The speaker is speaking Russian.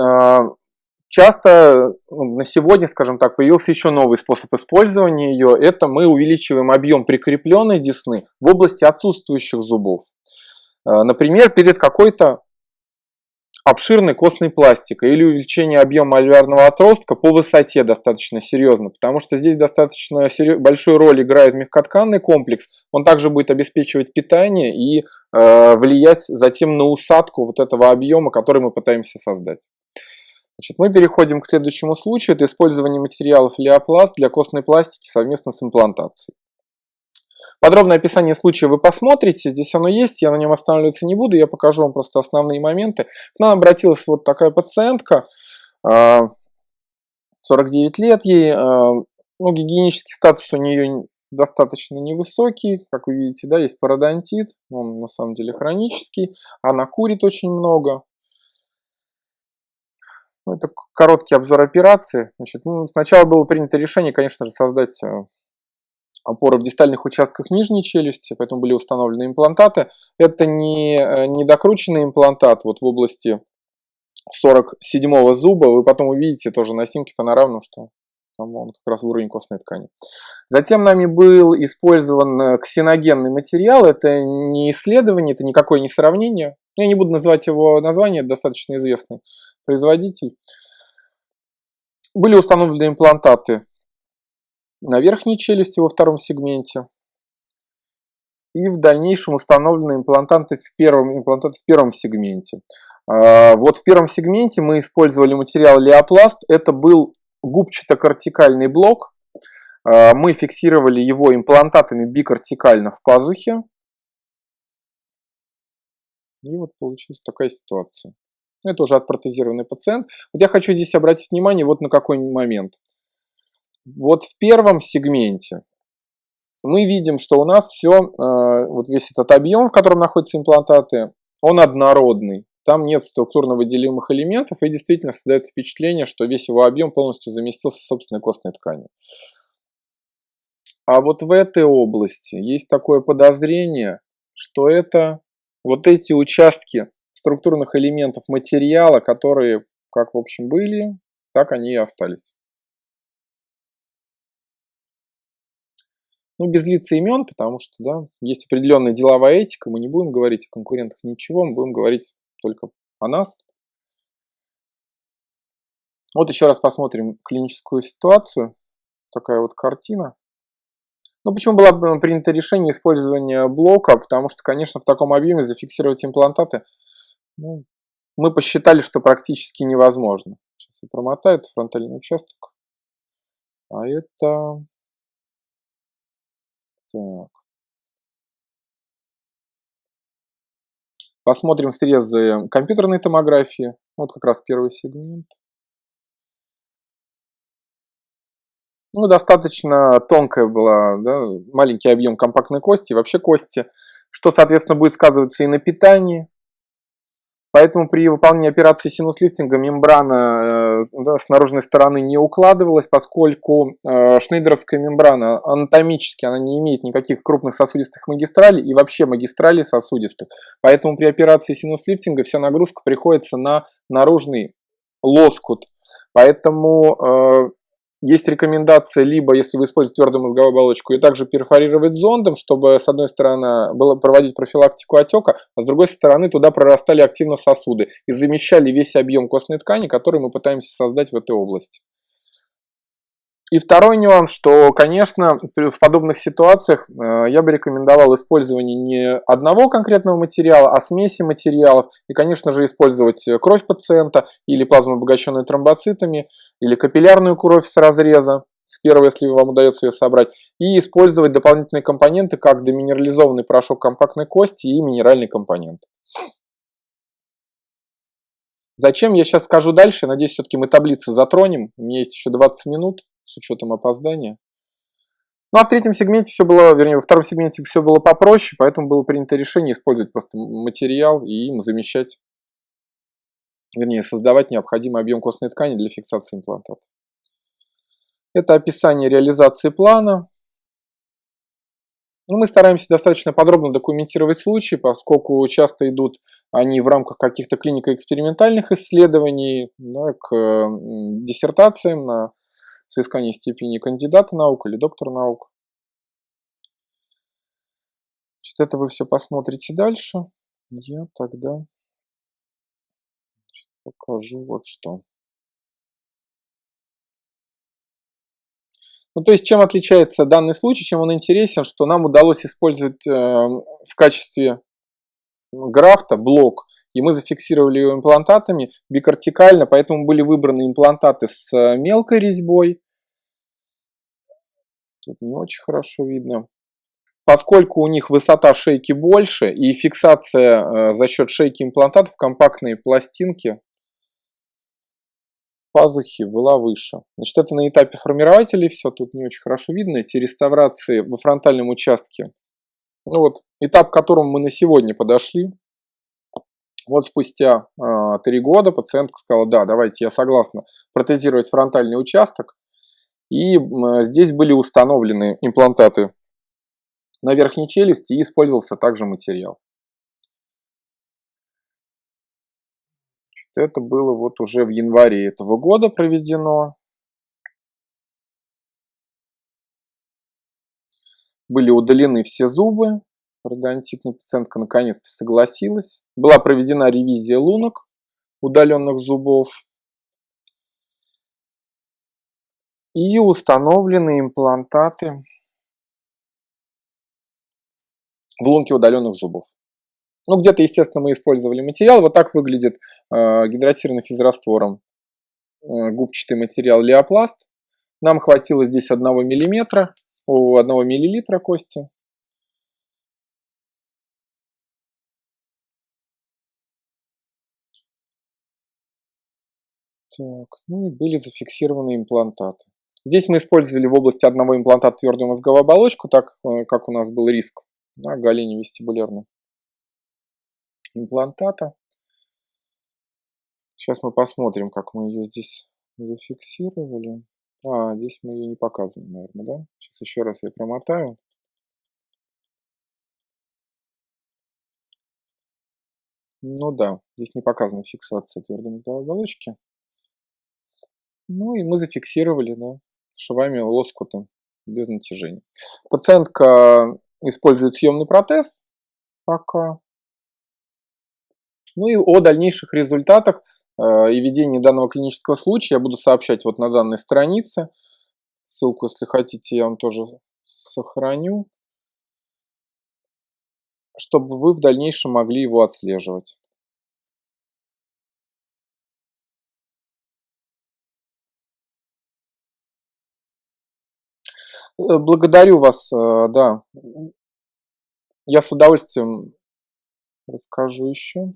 э, часто ну, на сегодня, скажем так, появился еще новый способ использования ее. Это мы увеличиваем объем прикрепленной десны в области отсутствующих зубов. Э, например, перед какой-то обширной костной пластикой или увеличение объема альвеарного отростка по высоте достаточно серьезно, потому что здесь достаточно большую роль играет мягкотканный комплекс, он также будет обеспечивать питание и э, влиять затем на усадку вот этого объема, который мы пытаемся создать. Значит, мы переходим к следующему случаю, это использование материалов леопласт для костной пластики совместно с имплантацией. Подробное описание случая вы посмотрите, здесь оно есть, я на нем останавливаться не буду, я покажу вам просто основные моменты. К нам обратилась вот такая пациентка, 49 а, лет ей, а, ну, гигиенический статус у нее достаточно невысокий, как вы видите, да, есть пародонтит, он на самом деле хронический, она курит очень много. Ну, это короткий обзор операции. Значит, ну, сначала было принято решение, конечно же, создать а, опоры в дистальных участках нижней челюсти, поэтому были установлены имплантаты. Это не э, недокрученный имплантат вот в области 47 зуба. Вы потом увидите тоже на снимке панорамном, что там он как раз в уровень костной ткани. Затем нами был использован э, ксеногенный материал. Это не исследование, это никакое не сравнение. Я не буду называть его название, достаточно известный производитель. Были установлены имплантаты на верхней челюсти во втором сегменте. И в дальнейшем установлены имплантанты в первом, имплантаты в первом сегменте. А, вот в первом сегменте мы использовали материал леопласт. Это был губчато-кортикальный блок. А, мы фиксировали его имплантатами бикортикально в пазухе. И вот получилась такая ситуация. Это уже отпротезированный пациент. Вот я хочу здесь обратить внимание вот на какой момент. Вот в первом сегменте мы видим, что у нас все, э, вот весь этот объем, в котором находятся имплантаты, он однородный. Там нет структурно выделимых элементов, и действительно создается впечатление, что весь его объем полностью заместился собственной костной тканью. А вот в этой области есть такое подозрение, что это вот эти участки структурных элементов материала, которые как в общем были, так они и остались. Ну, без лица имен, потому что, да, есть определенная деловая этика, мы не будем говорить о конкурентах ничего, мы будем говорить только о нас. Вот еще раз посмотрим клиническую ситуацию. Такая вот картина. Ну, почему было принято решение использования блока? Потому что, конечно, в таком объеме зафиксировать имплантаты ну, мы посчитали, что практически невозможно. Сейчас я промотаю, это фронтальный участок. А это так. Посмотрим срезы компьютерной томографии. Вот как раз первый сегмент. Ну, достаточно тонкая была, да, маленький объем компактной кости, вообще кости, что, соответственно, будет сказываться и на питании, Поэтому при выполнении операции синус-лифтинга мембрана э, да, с наружной стороны не укладывалась, поскольку э, шнейдеровская мембрана анатомически она не имеет никаких крупных сосудистых магистралей и вообще магистралей сосудистых. Поэтому при операции синус-лифтинга вся нагрузка приходится на наружный лоскут. Поэтому э, есть рекомендация, либо, если вы используете твердую мозговую оболочку, и также перфорировать зондом, чтобы, с одной стороны, было проводить профилактику отека, а с другой стороны, туда прорастали активно сосуды и замещали весь объем костной ткани, который мы пытаемся создать в этой области. И второй нюанс, что, конечно, в подобных ситуациях э, я бы рекомендовал использование не одного конкретного материала, а смеси материалов. И, конечно же, использовать кровь пациента или плазму, обогащенную тромбоцитами, или капиллярную кровь с разреза, с первой, если вам удается ее собрать, и использовать дополнительные компоненты, как деминерализованный порошок компактной кости и минеральный компонент. Зачем, я сейчас скажу дальше. Надеюсь, все-таки мы таблицы затронем. У меня есть еще 20 минут с учетом опоздания. Ну а в третьем сегменте все было, вернее, во втором сегменте все было попроще, поэтому было принято решение использовать просто материал и им замещать, вернее, создавать необходимый объем костной ткани для фиксации имплантата. Это описание реализации плана. Ну, мы стараемся достаточно подробно документировать случаи, поскольку часто идут они в рамках каких-то клинико-экспериментальных исследований да, к диссертациям на соискание степени кандидата наук или доктора наук. Значит, это вы все посмотрите дальше. Я тогда покажу вот что. Ну, то есть, чем отличается данный случай, чем он интересен, что нам удалось использовать э, в качестве графта блок, и мы зафиксировали его имплантатами бикортикально, поэтому были выбраны имплантаты с э, мелкой резьбой. Тут не очень хорошо видно. Поскольку у них высота шейки больше и фиксация э, за счет шейки имплантатов компактные пластинки пазухи была выше. Значит, это на этапе формирователей все, тут не очень хорошо видно. Эти реставрации во фронтальном участке. Ну вот, этап, к которому мы на сегодня подошли. Вот спустя э, три года пациентка сказала, да, давайте, я согласна протезировать фронтальный участок. И э, здесь были установлены имплантаты на верхней челюсти и использовался также материал. Это было вот уже в январе этого года проведено. Были удалены все зубы. Пародонтитная пациентка наконец-то согласилась. Была проведена ревизия лунок удаленных зубов. И установлены имплантаты в лунке удаленных зубов. Ну, где-то, естественно, мы использовали материал. Вот так выглядит э, гидратированный физраствором э, губчатый материал леопласт. Нам хватило здесь 1 миллиметра, о, 1 миллилитра кости. Так, ну и были зафиксированы имплантаты. Здесь мы использовали в области одного имплантата твердую мозговую оболочку, так э, как у нас был риск на голени вестибулярной имплантата. Сейчас мы посмотрим, как мы ее здесь зафиксировали. А, здесь мы ее не показываем, наверное, да? Сейчас еще раз я промотаю. Ну да, здесь не показана фиксация твердой мозговой оболочки. Ну и мы зафиксировали, да, швами лоскуты без натяжения. Пациентка использует съемный протез пока. Ну и о дальнейших результатах э, и ведении данного клинического случая я буду сообщать вот на данной странице. Ссылку, если хотите, я вам тоже сохраню, чтобы вы в дальнейшем могли его отслеживать. Э, благодарю вас, э, да. Я с удовольствием расскажу еще.